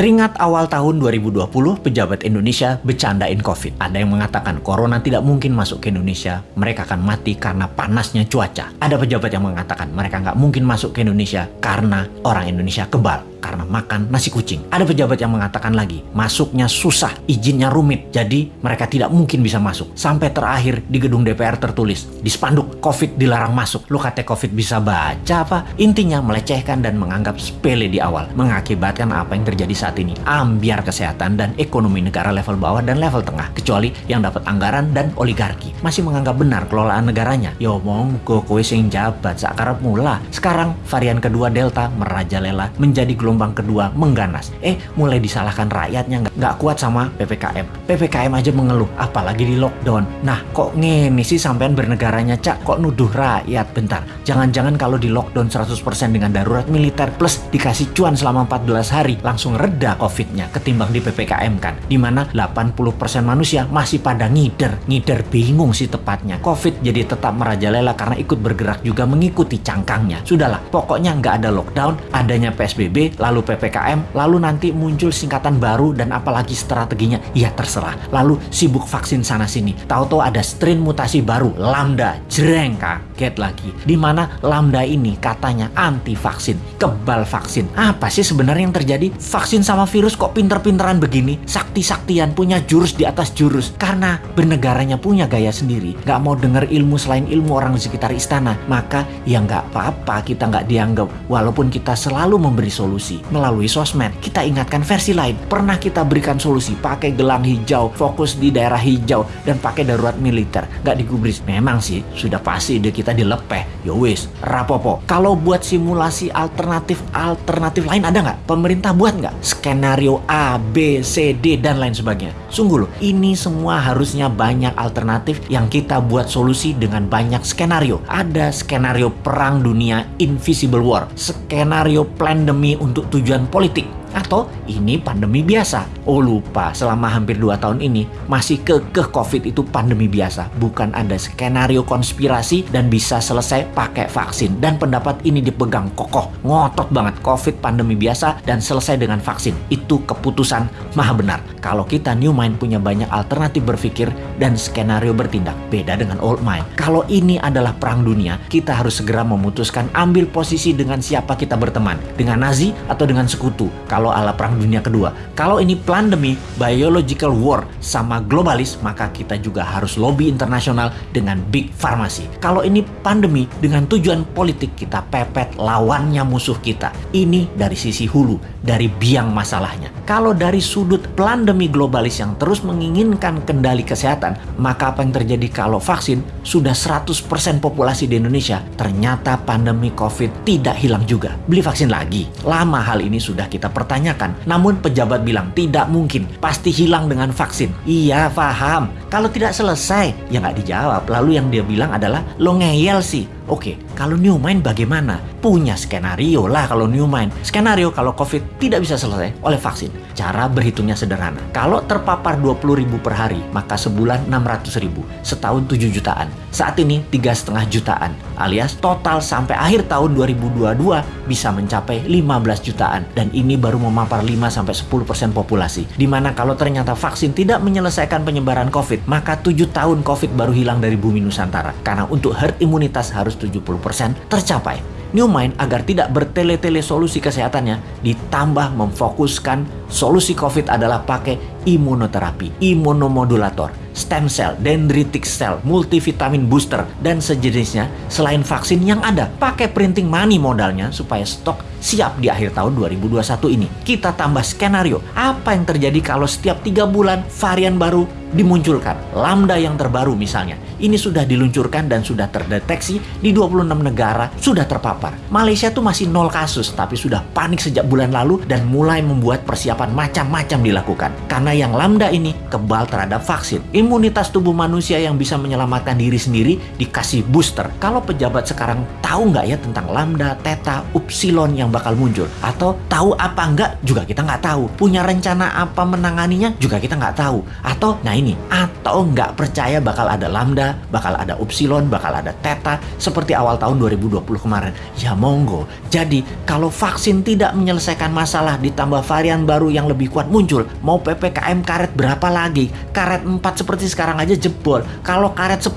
Teringat awal tahun 2020, pejabat Indonesia bercandain COVID. Ada yang mengatakan corona tidak mungkin masuk ke Indonesia, mereka akan mati karena panasnya cuaca. Ada pejabat yang mengatakan mereka nggak mungkin masuk ke Indonesia karena orang Indonesia kebal karena makan nasi kucing. Ada pejabat yang mengatakan lagi, masuknya susah, izinnya rumit, jadi mereka tidak mungkin bisa masuk. Sampai terakhir di gedung DPR tertulis, di spanduk, COVID dilarang masuk. Lu kata COVID bisa baca apa? Intinya melecehkan dan menganggap sepele di awal, mengakibatkan apa yang terjadi saat ini. Ambiar kesehatan dan ekonomi negara level bawah dan level tengah, kecuali yang dapat anggaran dan oligarki. Masih menganggap benar kelolaan negaranya. Yo monggo kowe sing jabat sakarap mula. Sekarang varian kedua Delta merajalela menjadi gelombang gelombang kedua mengganas. Eh, mulai disalahkan rakyatnya nggak nggak kuat sama PPKM. PPKM aja mengeluh, apalagi di lockdown. Nah, kok ngene sih sampean bernegaranya cak kok nuduh rakyat bentar. Jangan-jangan kalau di lockdown 100% dengan darurat militer plus dikasih cuan selama 14 hari langsung reda COVID-nya ketimbang di PPKM kan. Di mana 80% manusia masih pada ngider. Ngider bingung sih tepatnya. COVID jadi tetap merajalela karena ikut bergerak juga mengikuti cangkangnya. Sudahlah, pokoknya nggak ada lockdown, adanya PSBB, lalu PPKM, lalu nanti muncul singkatan baru dan apalagi strateginya, ya terserah. Lalu sibuk vaksin sana sini. Tahu-tahu ada strain mutasi baru, Lambda, jreng kaget lagi. Di mana Lambda ini katanya anti vaksin, kebal vaksin. Apa sih sebenarnya yang terjadi? Vaksin sama virus kok pinter-pinteran begini? Sakti-saktian punya jurus di atas jurus. Karena bernegaranya punya gaya sendiri. Gak mau denger ilmu selain ilmu orang di sekitar istana. Maka ya nggak apa-apa kita nggak dianggap. Walaupun kita selalu memberi solusi solusi melalui sosmed. Kita ingatkan versi lain. Pernah kita berikan solusi pakai gelang hijau, fokus di daerah hijau, dan pakai darurat militer. Gak digubris. Memang sih, sudah pasti ide kita dilepeh. Yowis, rapopo. Kalau buat simulasi alternatif-alternatif lain ada nggak? Pemerintah buat nggak? Skenario A, B, C, D, dan lain sebagainya. Sungguh loh, ini semua harusnya banyak alternatif yang kita buat solusi dengan banyak skenario. Ada skenario perang dunia Invisible War, skenario pandemi untuk untuk tujuan politik atau ini pandemi biasa. Oh lupa, selama hampir 2 tahun ini masih kekeh COVID itu pandemi biasa. Bukan ada skenario konspirasi dan bisa selesai pakai vaksin. Dan pendapat ini dipegang kokoh, ngotot banget. COVID pandemi biasa dan selesai dengan vaksin. Itu keputusan maha benar. Kalau kita new mind punya banyak alternatif berpikir dan skenario bertindak. Beda dengan old mind. Kalau ini adalah perang dunia, kita harus segera memutuskan ambil posisi dengan siapa kita berteman. Dengan Nazi atau dengan sekutu. Kalau ala Perang Dunia Kedua. Kalau ini pandemi, biological war sama globalis, maka kita juga harus lobby internasional dengan big pharmacy. Kalau ini pandemi dengan tujuan politik, kita pepet lawannya musuh kita. Ini dari sisi hulu, dari biang masalahnya. Kalau dari sudut pandemi globalis yang terus menginginkan kendali kesehatan, maka apa yang terjadi kalau vaksin sudah 100% populasi di Indonesia, ternyata pandemi COVID tidak hilang juga. Beli vaksin lagi. Lama hal ini sudah kita pertanyakan dipertanyakan. Namun pejabat bilang tidak mungkin, pasti hilang dengan vaksin. Iya, paham. Kalau tidak selesai, ya nggak dijawab. Lalu yang dia bilang adalah lo ngeyel sih. Oke, kalau new mind bagaimana? Punya skenario lah kalau new mind. Skenario kalau COVID tidak bisa selesai oleh vaksin. Cara berhitungnya sederhana. Kalau terpapar 20 ribu per hari, maka sebulan 600 ribu. Setahun 7 jutaan. Saat ini 3,5 jutaan. Alias total sampai akhir tahun 2022 bisa mencapai 15 jutaan. Dan ini baru memapar 5-10% populasi. Di mana kalau ternyata vaksin tidak menyelesaikan penyebaran COVID, maka 7 tahun COVID baru hilang dari bumi Nusantara. Karena untuk herd imunitas harus 70% tercapai. New Mind agar tidak bertele-tele solusi kesehatannya ditambah memfokuskan solusi COVID adalah pakai imunoterapi, imunomodulator, stem cell, dendritic cell, multivitamin booster, dan sejenisnya selain vaksin yang ada. Pakai printing money modalnya supaya stok siap di akhir tahun 2021 ini. Kita tambah skenario, apa yang terjadi kalau setiap tiga bulan varian baru dimunculkan. Lambda yang terbaru misalnya. Ini sudah diluncurkan dan sudah terdeteksi di 26 negara sudah terpapar. Malaysia tuh masih nol kasus tapi sudah panik sejak bulan lalu dan mulai membuat persiapan macam-macam dilakukan. Karena yang Lambda ini kebal terhadap vaksin. Imunitas tubuh manusia yang bisa menyelamatkan diri sendiri dikasih booster. Kalau pejabat sekarang tahu nggak ya tentang Lambda, Theta, Upsilon yang bakal muncul? Atau tahu apa nggak juga kita nggak tahu. Punya rencana apa menanganinya juga kita nggak tahu. Atau nah ini. Atau nggak percaya bakal ada lambda, bakal ada upsilon, bakal ada theta seperti awal tahun 2020 kemarin. Ya monggo. Jadi kalau vaksin tidak menyelesaikan masalah ditambah varian baru yang lebih kuat muncul, mau PPKM karet berapa lagi? Karet 4 seperti sekarang aja jebol. Kalau karet 10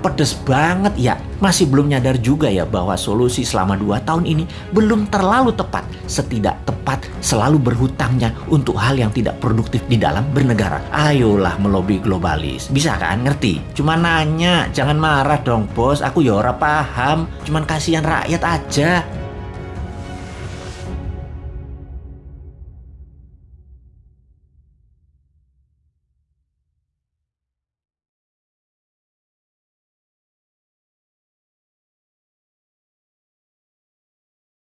pedes banget ya. Masih belum nyadar juga ya bahwa solusi selama 2 tahun ini belum terlalu tepat. Setidak tepat selalu berhutangnya untuk hal yang tidak produktif di dalam bernegara. Ayolah melobi globalis. Bisa kan ngerti? Cuma nanya, jangan marah dong bos. Aku ya ora paham. Cuman kasihan rakyat aja.